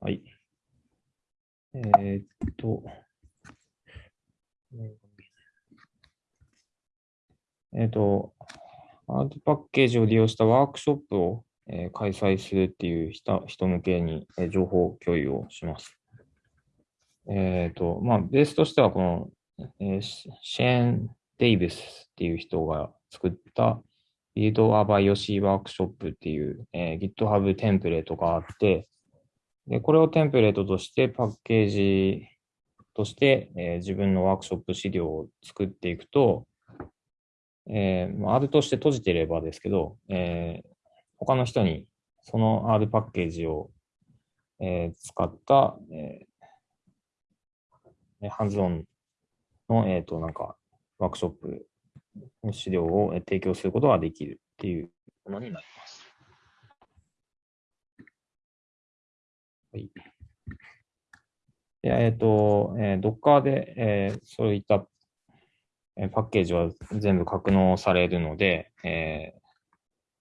はい。えー、っと、えー、っと、アートパッケージを利用したワークショップを、えー、開催するっていう人人向けに、えー、情報共有をします。えっ、と、まあ、ベースとしては、この、えー、シェーン・デイビスっていう人が作ったビードアバイオシーワークショップっていう、えー、GitHub テンプレートがあって、で、これをテンプレートとしてパッケージとして、えー、自分のワークショップ資料を作っていくと、えー、R として閉じていればですけど、えー、他の人にその R パッケージを、えー、使った、えー、ハンズオンの、えっ、ー、と、なんか、ワークショップの資料を提供することができるっていうものになります。い。えっ、ー、と、えー、Docker で、えー、そういったパッケージは全部格納されるので、えー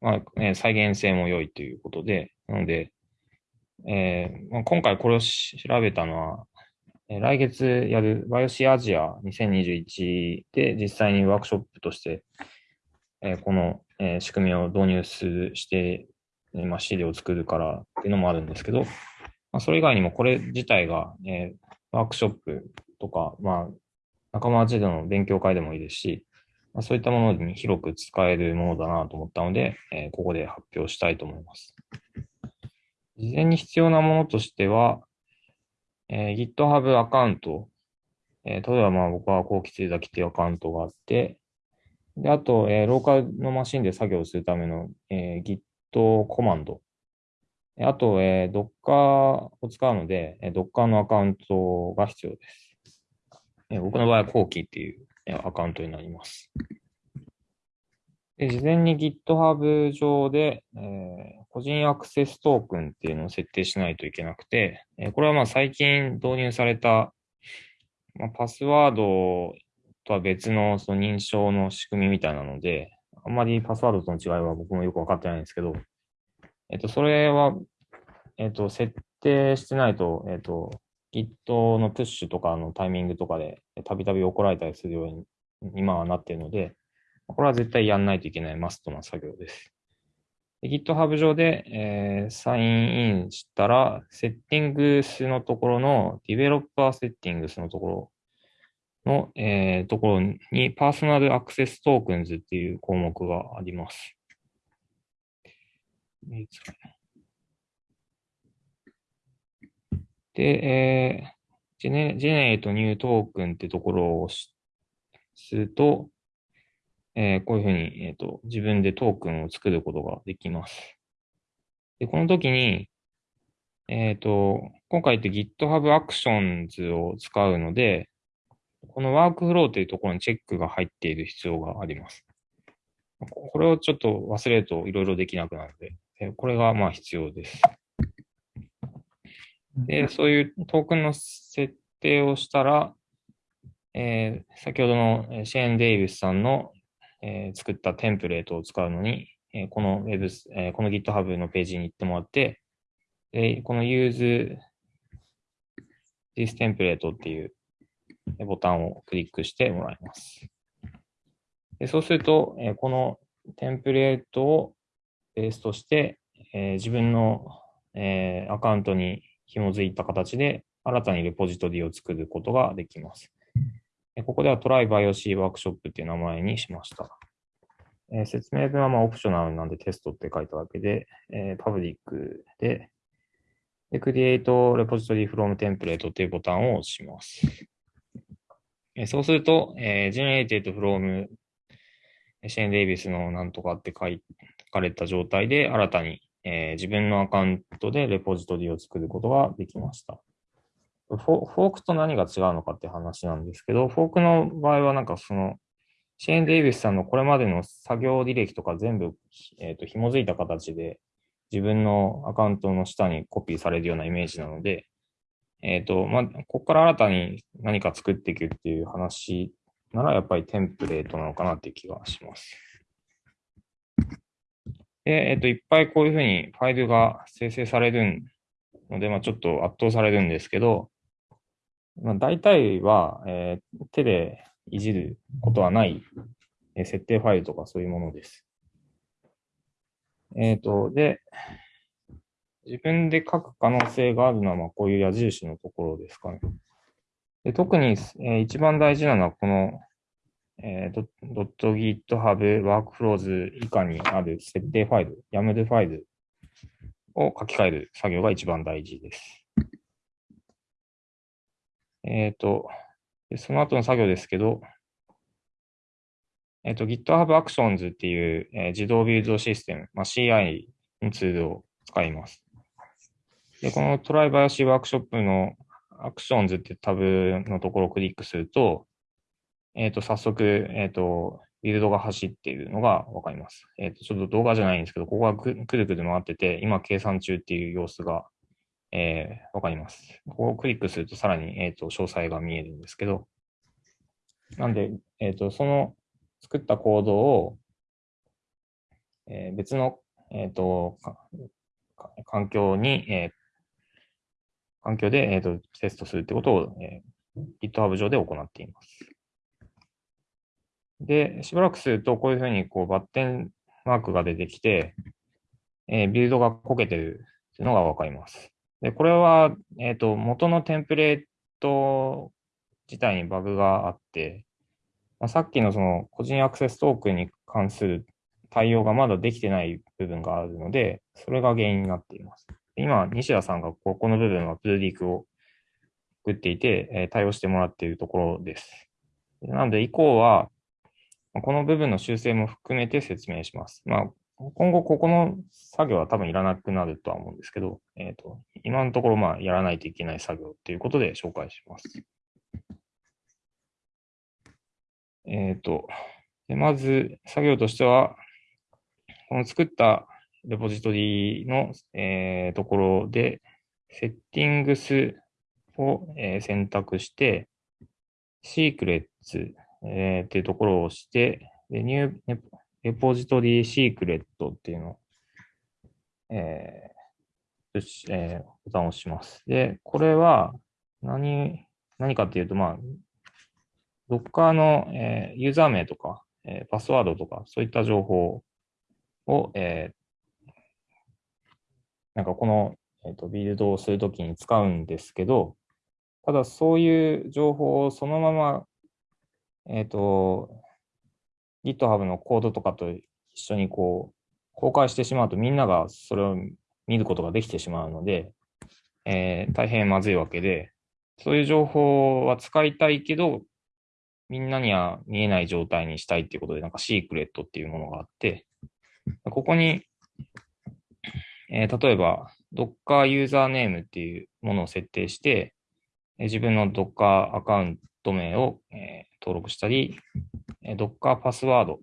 まあね、再現性も良いということで、なので、えーまあ、今回これを調べたのは、え来月やるバイオシアジア2021で実際にワークショップとして、えー、この、えー、仕組みを導入するして、まあ、資料を作るからっていうのもあるんですけど、まあ、それ以外にもこれ自体が、えー、ワークショップとか、まあ、仲間内での勉強会でもいいですし、まあ、そういったものに広く使えるものだなと思ったので、えー、ここで発表したいと思います。事前に必要なものとしては、えー、GitHub アカウント、えー、例えばまあ僕は後期追崎っていうアカウントがあって、で、あと、えー、ローカルのマシンで作業するための、えー、Git コマンド。あと、えー、Docker を使うので、えー、Docker のアカウントが必要です。えー、僕の場合は後期っていうアカウントになります。で事前に GitHub 上で、えー、個人アクセストークンっていうのを設定しないといけなくて、えー、これはまあ最近導入された、まあ、パスワードとは別のその認証の仕組みみたいなので、あんまりパスワードとの違いは僕もよくわかってないんですけど、えっ、と、それは、えっ、と、設定してないと、えっ、と、Git のプッシュとかのタイミングとかでたびたび怒られたりするように今はなっているので、これは絶対やんないといけないマストな作業です。GitHub 上で、えー、サインインしたら、セッティングスのところの、ディベロッパーセッティングスのところの、えー、ところに、 Personal Access Tokens っていう項目があります。で、えー、ジェネ Generate new token ってところを押すると、えー、こういうふうに、えーと、自分でトークンを作ることができます。で、この時に、えっ、ー、と、今回って GitHub Actions を使うので、このワークフローというところにチェックが入っている必要があります。これをちょっと忘れるといろいろできなくなるので、これがまあ必要です。で、そういうトークンの設定をしたら、えー、先ほどのシェーン・デイビスさんのえー、作ったテンプレートを使うのに、えー、この Web、えー、この GitHub のページに行ってもらって、でこの Use this template っていうボタンをクリックしてもらいます。でそうすると、えー、このテンプレートをベースとして、えー、自分の、えー、アカウントに紐づいた形で新たにレポジトリを作ることができます。ここではトライバイオシーワークショップっていう名前にしました。えー、説明文はまあオプショナルなんでテストって書いたわけで、えー、パブリックで、で、Create Repository from Template っていうボタンを押します。えー、そうすると、えー、Generated from シェーン・デイビスのなんとかって書いかれた状態で新たに、えー、自分のアカウントでレポジトリを作ることができました。フォークと何が違うのかって話なんですけど、フォークの場合はなんかその、シェーン・デイビスさんのこれまでの作業履歴とか全部、えっ、ー、と、紐づいた形で自分のアカウントの下にコピーされるようなイメージなので、えっ、ー、と、まあ、ここから新たに何か作っていくっていう話ならやっぱりテンプレートなのかなっていう気がします。で、えっ、と、いっぱいこういうふうにファイルが生成されるので、まあ、ちょっと圧倒されるんですけど、まあ、大体は、えー、手でいじることはない、え、設定ファイルとかそういうものです。えっ、ー、と、で、自分で書く可能性があるのは、ま、こういう矢印のところですかね。で特に、えー、一番大事なのは、この、えー、.github workflows 以下にある設定ファイル、YAML ファイルを書き換える作業が一番大事です。えっ、ー、と、その後の作業ですけど、えっ、ー、と、GitHub Actions っていう、えー、自動ビルドシステム、まあ、CI のツールを使います。で、このトライバーシーワークショップの Actions ってタブのところをクリックすると、えっ、ー、と、早速、えっ、と、ビルドが走っているのがわかります。えっ、と、ちょっと動画じゃないんですけど、ここがくるくる回ってて、今計算中っていう様子がえー、わかります。ここをクリックするとさらに、えっ、と、詳細が見えるんですけど、なんで、えっ、と、その作ったコードを、えー、別の、えっ、と、環境に、えー、環境で、えっ、と、テストするってことを、えー、GitHub 上で行っています。で、しばらくすると、こういうふうに、こう、バッテンマークが出てきて、えー、ビルドがこけてるっていうのがわかります。で、これは、えっ、ー、と、元のテンプレート自体にバグがあって、まあ、さっきのその個人アクセストークに関する対応がまだできてない部分があるので、それが原因になっています。今、西田さんがここの部分はプルディークを作っていて、えー、対応してもらっているところです。なので、以降は、この部分の修正も含めて説明します。まあ、今後ここの作業は多分いらなくなるとは思うんですけど、えっ、ー、と、今のところまあやらないといけない作業ということで紹介します。えっ、ー、と、まず作業としては、この作ったレポジトリの、えー、ところで、セッティングスを、えー、選択して、シークレッツ、えー、っていうところを押して、でニューレポジトリーシークレットっていうのを、えー、えー、ボタンを押します。で、これは何、何かっていうと、まあ、Docker の、えー、ユーザー名とか、えー、パスワードとか、そういった情報を、えー、なんかこの、えーと、ビルドをするときに使うんですけど、ただそういう情報をそのまま、えっ、ー、と、GitHub のコードとかと一緒にこう、公開してしまうとみんながそれを見ることができてしまうので、えー、大変まずいわけで、そういう情報は使いたいけど、みんなには見えない状態にしたいっていうことで、なんかシークレットっていうものがあって、ここに、えー、例えば Docker ユーザーネームっていうものを設定して、自分の Docker アカウント名を、えー、登録したり、Docker パスワードっ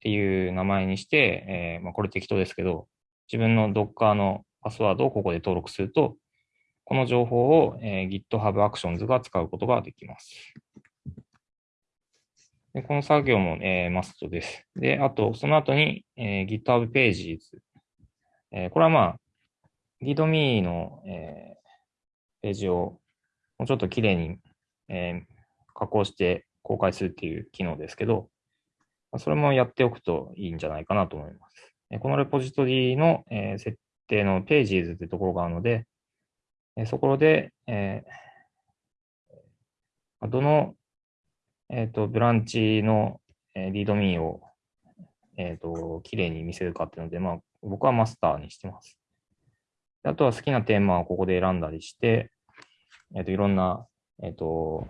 ていう名前にして、えー、まあ、これ適当ですけど、自分の Docker のパスワードをここで登録すると、この情報を、えー、GitHub Actions が使うことができます。でこの作業も、えー、マストです。で、あと、その後に、えー、GitHub Pages。えー、これはまあ、GitMe の、えー、ページをもうちょっときれいに、えー、加工して公開するっていう機能ですけど、それもやっておくといいんじゃないかなと思います。このレポジトリの設定の Pages ってところがあるので、そこで、え、どの、え、ー、とブランチのリードミーを、えっ、ー、と綺麗に見せるかっていうので、まあ、僕はマスターにしてます。あとは好きなテーマをここで選んだりして、えっ、といろんな、えっ、と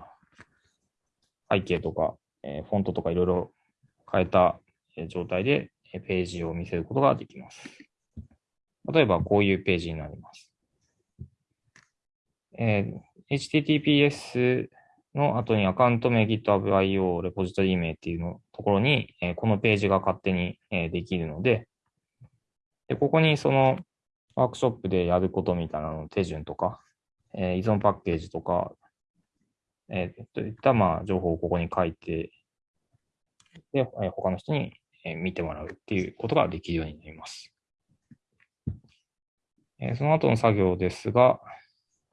背景とか、えフォントとかいろいろ変えた状態でページを見せることができます。例えばこういうページになります。えー、HTTPS の後にアカウント名 GitHub.io レポジトリ名っていうのところに、えー、このページが勝手に、えー、できるのでで、ここにそのワークショップでやることみたいなの手順とか、え、依存パッケージとか、えー、といったまあ情報をここに書いて、で、他の人にえ見てもらうっていうことができるようになります。えー、その後の作業ですが、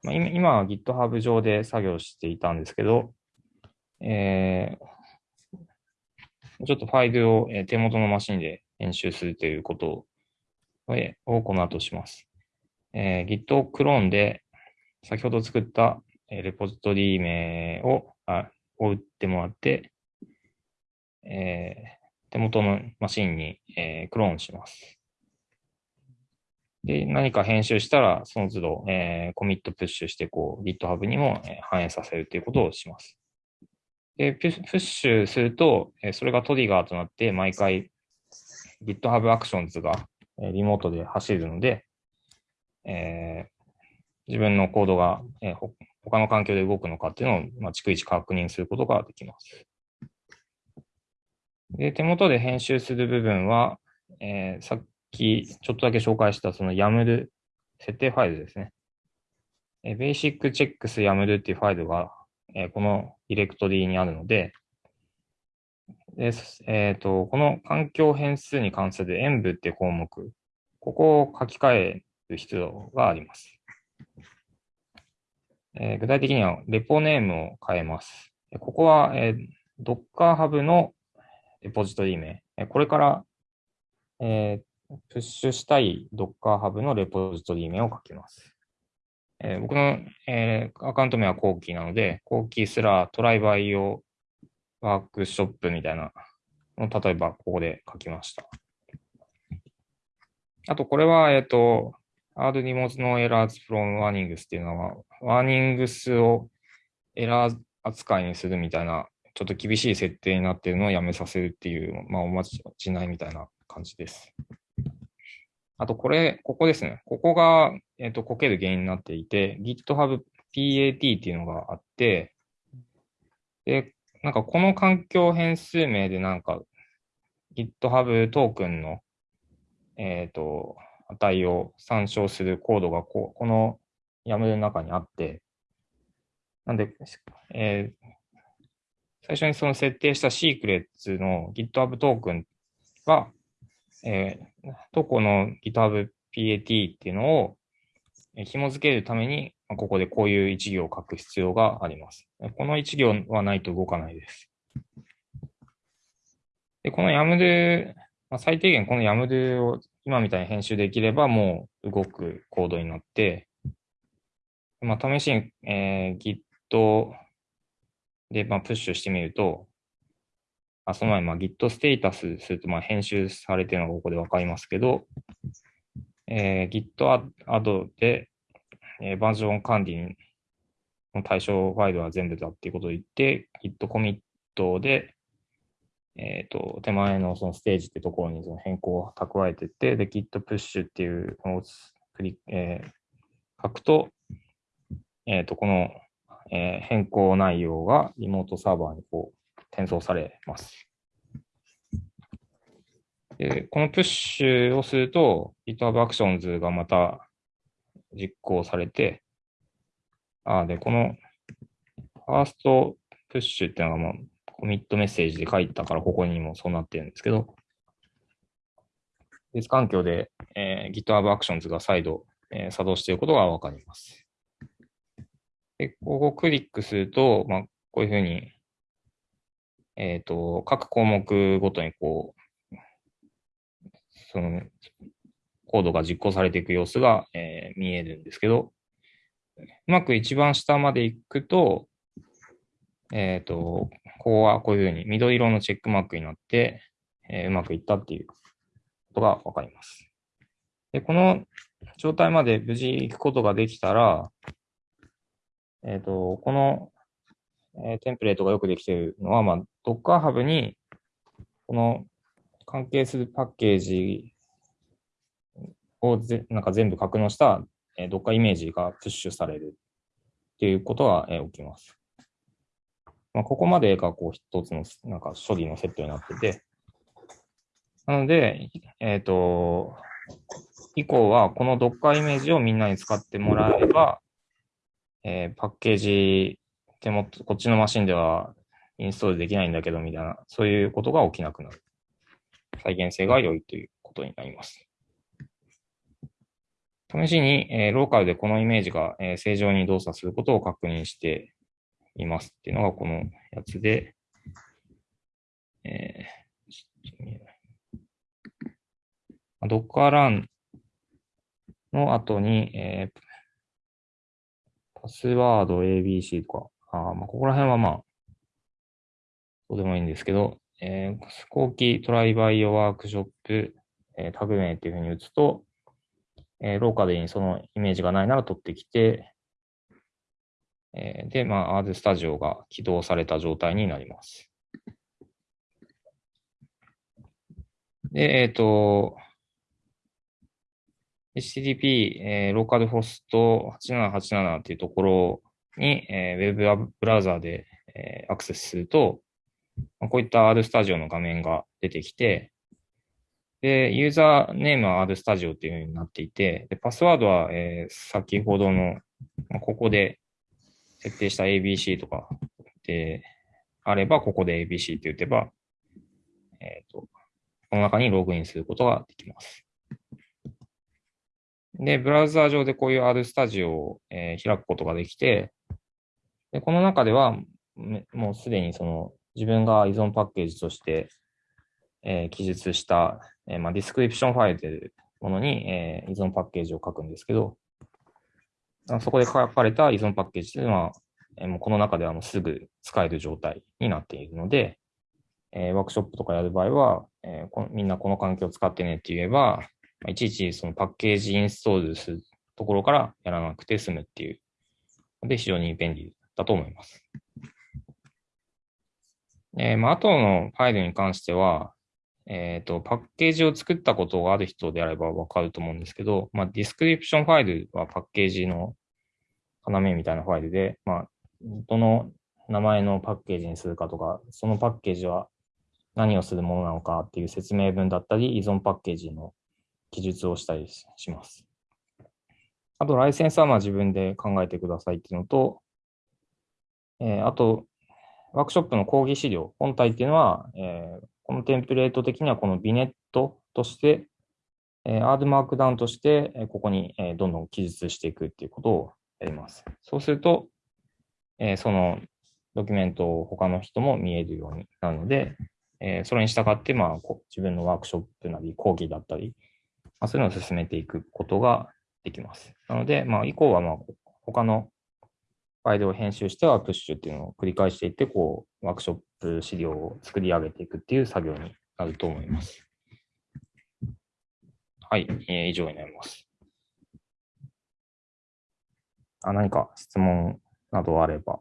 まあ、今は GitHub 上で作業していたんですけど、えー、ちょっとファイルを手元のマシンで編集するということをこの後します。えー、Git をクローンで先ほど作ったレポジトリ名をあを打ってもらって、えー、手元のマシンに、えー、クローンします。で、何か編集したら、その都度、えー、コミットプッシュして、こう、GitHub にも、え反映させるということをします。で、プッシュすると、えそれがトリガーとなって、毎回 GitHub Actions が、えリモートで走るので、えー、自分のコードが、えー、他の環境で動くのかっていうのを、まあ、逐一確認することができます。で、手元で編集する部分は、えー、さっきちょっとだけ紹介したその YAML 設定ファイルですね。えー、basic checks YAML っていうファイルが、えー、このディレクトリにあるので、でえっ、ー、と、この環境変数に関する演舞っていう項目、ここを書き換える必要があります。えー、具体的には、レポネームを変えます。ここは、えー、Docker Hub のレポジトリ名。これから、えー、プッシュしたい Docker Hub のレポジトリ名を書きます。えー、僕の、えー、アカウント名は後期なので、後期すらトライバイ用ワークショップみたいなの例えばここで書きました。あと、これは、えっ、と、アード荷物のエラーズフロムワーニングスっていうのは、ワーニングスをエラー扱いにするみたいな、ちょっと厳しい設定になっているのをやめさせるっていう、まあ、おまじないみたいな感じです。あと、これ、ここですね。ここが、えっ、と、こける原因になっていて、GitHub PAT っていうのがあって、で、なんかこの環境変数名でなんか GitHub トークンの、えっ、ー、と、値を参照するコードがこうこの YAML の中にあって、なんで、えー、最初にその設定したシークレッツの GitHub トークンは、えー、どこの GitHub PAT っていうのを紐付けるために、ここでこういう一行を書く必要があります。この一行はないと動かないです。でこの YAML、まあ、最低限この YAML を今みたいに編集できればもう動くコードになって、まあ、試しに、えー、Git で、まあ、プッシュしてみると、あその前、まあ、Git ステータスすると、まあ、編集されてるのがここでわかりますけど、えー、Git アドで、えー、バージョン管理の対象ファイルは全部だっていうことを言って、Git コミットで、えっ、ー、と、手前のそのステージってところにその変更を蓄えてって、で、Git プッシュっていうのをクリえー、書くと、えっ、ー、と、この、えー、変更内容がリモートサーバーにこう転送されます。で、このプッシュをすると、GitHub Actions がまた実行されて、あ、で、このファーストプッシュっていうのがもうコミットメッセージで書いたから、ここにもそうなってるんですけど、別環境で、えー、GitHub Actions が再度、えー、作動していることがわかります。で、ここをクリックすると、まあ、こういうふうに、えっ、ー、と、各項目ごとにこう、その、コードが実行されていく様子が、えー、見えるんですけど、うまく一番下まで行くと、えっ、ー、と、ここはこういうふうに緑色のチェックマークになって、えー、うまくいったっていうことがわかります。で、この状態まで無事行くことができたら、えっ、ー、と、この、え、テンプレートがよくできているのは、まあ、Docker Hub に、この関係するパッケージをぜなんか全部格納した、えー、Docker イメージがプッシュされるっていうことが、え、起きます。まあ、ここまでがこう一つのなんか処理のセットになってて、なので、えっ、ー、と、以降はこの Docker イメージをみんなに使ってもらえば、えー、パッケージ手元、こっちのマシンではインストールできないんだけどみたいな、そういうことが起きなくなる。再現性が良いということになります。試しに、えー、ローカルでこのイメージが、えー、正常に動作することを確認していますっていうのがこのやつで、えー、ドッカーランの後に、えー、パスワード ABC とか、あまあ、ここら辺はまあ、どうでもいいんですけど、えー、後期トライバイオワークショップ、えー、タグ名っていうふうに打つと、えー、ローカルにそのイメージがないなら取ってきて、えー、で、まあ、R スタジオが起動された状態になります。で、えっ、ー、と、HTTP、えー、ローカルホスト8787っていうところに、えー、ウェブブラウザーで、えー、アクセスすると、まあ、こういった R スタジオの画面が出てきて、で、ユーザーネームは R スタジオっていう風になっていて、でパスワードは、えー、先ほどの、まあ、ここで設定した ABC とかであれば、ここで ABC って打てば、えっ、ー、と、この中にログインすることができます。で、ブラウザー上でこういう R スタジオを、えー、開くことができて、でこの中では、もうすでにその自分が依存パッケージとして、えー、記述した、えーまあ、 DESCRIPTION ファイルというものに、えー、依存パッケージを書くんですけど、そこで書かれた依存パッケージというのは、え、もうこの中ではもうすぐ使える状態になっているので、え、ワークショップとかやる場合は、え、こみんなこの環境を使ってねって言えば、いちいちそのパッケージインストールするところからやらなくて済むっていうので非常に便利だと思います。え、まあ、後のファイルに関しては、えっ、ー、と、パッケージを作ったことがある人であればわかると思うんですけど、まあ、 DESCRIPTION ファイルはパッケージの要みたいなファイルで、まあ、どの名前のパッケージにするかとか、そのパッケージは何をするものなのかっていう説明文だったり、依存パッケージの記述をしたりします。あと、ライセンスはまあ自分で考えてくださいっていうのと、えー、あと、ワークショップの講義資料、本体っていうのは、えー、このテンプレート的にはこのビネットとして、えー、R マークダウンとして、えここに、えどんどん記述していくっていうことをやります。そうすると、えそのドキュメントを他の人も見えるようになるので、えそれに従って、まあ、自分のワークショップなり、講義だったり、まあ、そういうのを進めていくことができます。なので、まあ、以降は、まあ、他のファイルを編集してはプッシュっていうのを繰り返していって、こう、ワークショップ資料を作り上げていくっていう作業になると思います。はい、えー、以上になります。あ何か質問などあれば。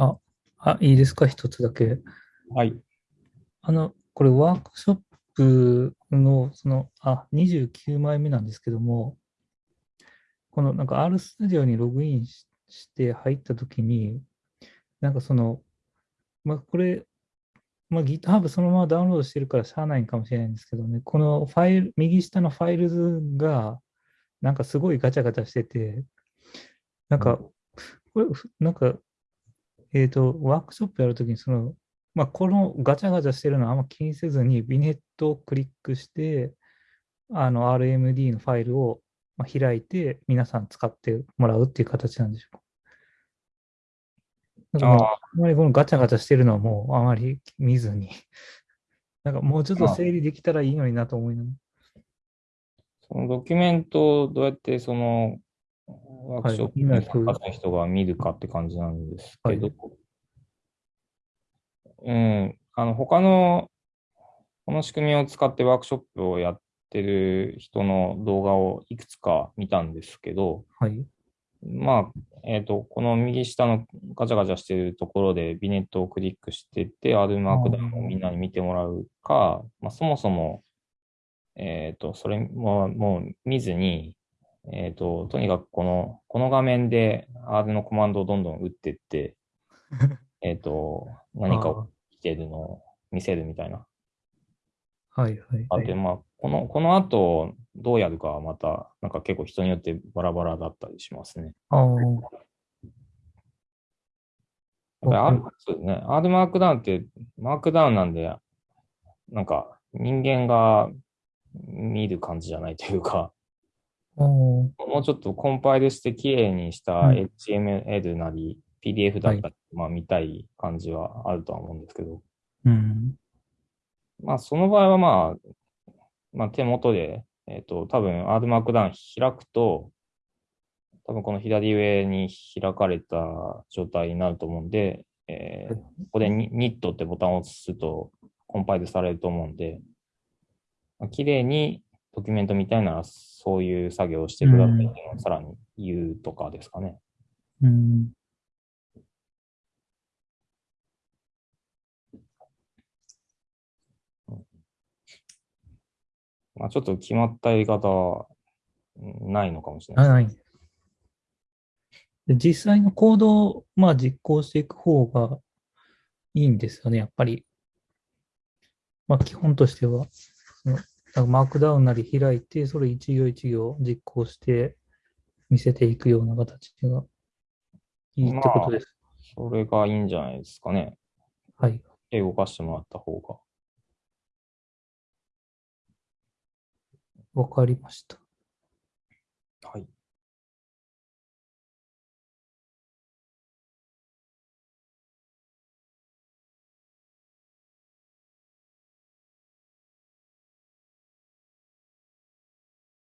あ、あ、いいですか、一つだけ。はい。あの、これワークショップの、その、あ、29枚目なんですけども、このなんか R スタジオにログインして入ったときに、なんかその、まあ、これ、まあ、GitHub そのままダウンロードしてるからしゃあないかもしれないんですけどね、このファイル、右下のファイルズが、なんかすごいガチャガチャしてて、なんか、これ、なんかえっ、ー、と、ワークショップやるときに、その、まあ、このガチャガチャしてるのはあんま気にせずに、ビネットをクリックして、あの、RMD のファイルを開いて、皆さん使ってもらうっていう形なんでしょうか。なんかあまりこのガチャガチャしてるのはもうあまり見ずに、なんかもうちょっと整理できたらいいのになと思いながら。そのドキュメントをどうやってそのワークショップに参加した人が見るかって感じなんですけど、はい、うん、あの、他の、この仕組みを使ってワークショップをやってる人の動画をいくつか見たんですけど、はい、まあ、えっ、ー、と、この右下のガチャガチャしてるところでビネットをクリックしてて、R マークダウンをみんなに見てもらうか、まあ、そもそも、えっ、ー、と、それももう見ずに、えっ、ー、と、とにかくこの、この画面で R のコマンドをどんどん打っていって、えっと、何か起きてるのを見せるみたいな。はいはい、あと、まあ、この、この後、どうやるかはまた、なんか結構人によってバラバラだったりしますね。ああ、R わそうですね。R マークダウンって、マークダウンなんで、なんか人間が見る感じじゃないというか、もうちょっとコンパイルして綺麗にしたうん。HTML なり PDF だったり、まあ見たい感じはあるとは思うんですけど、うん。まあその場合はまあ、まあ手元で、えっ、と、多分 R マークダウン開くと、多分この左上に開かれた状態になると思うんで、えーここでニニットってボタンを押すとコンパイルされると思うんで、まあ綺麗にドキュメントみたいならそういう作業をしてくださいっていうのをさらに言うとかですかね。うん。まあちょっと決まったやり方はうんないのかもしれないあ、です。ない。で実際のコードを、まあ、実行していく方がいいんですよね、やっぱり。まあ、基本としては、マークダウンなり開いて、それ一行一行実行して見せていくような形がいいってことです。それがいいんじゃないですかね。はい。手動かしてもらった方が。わかりました。はい。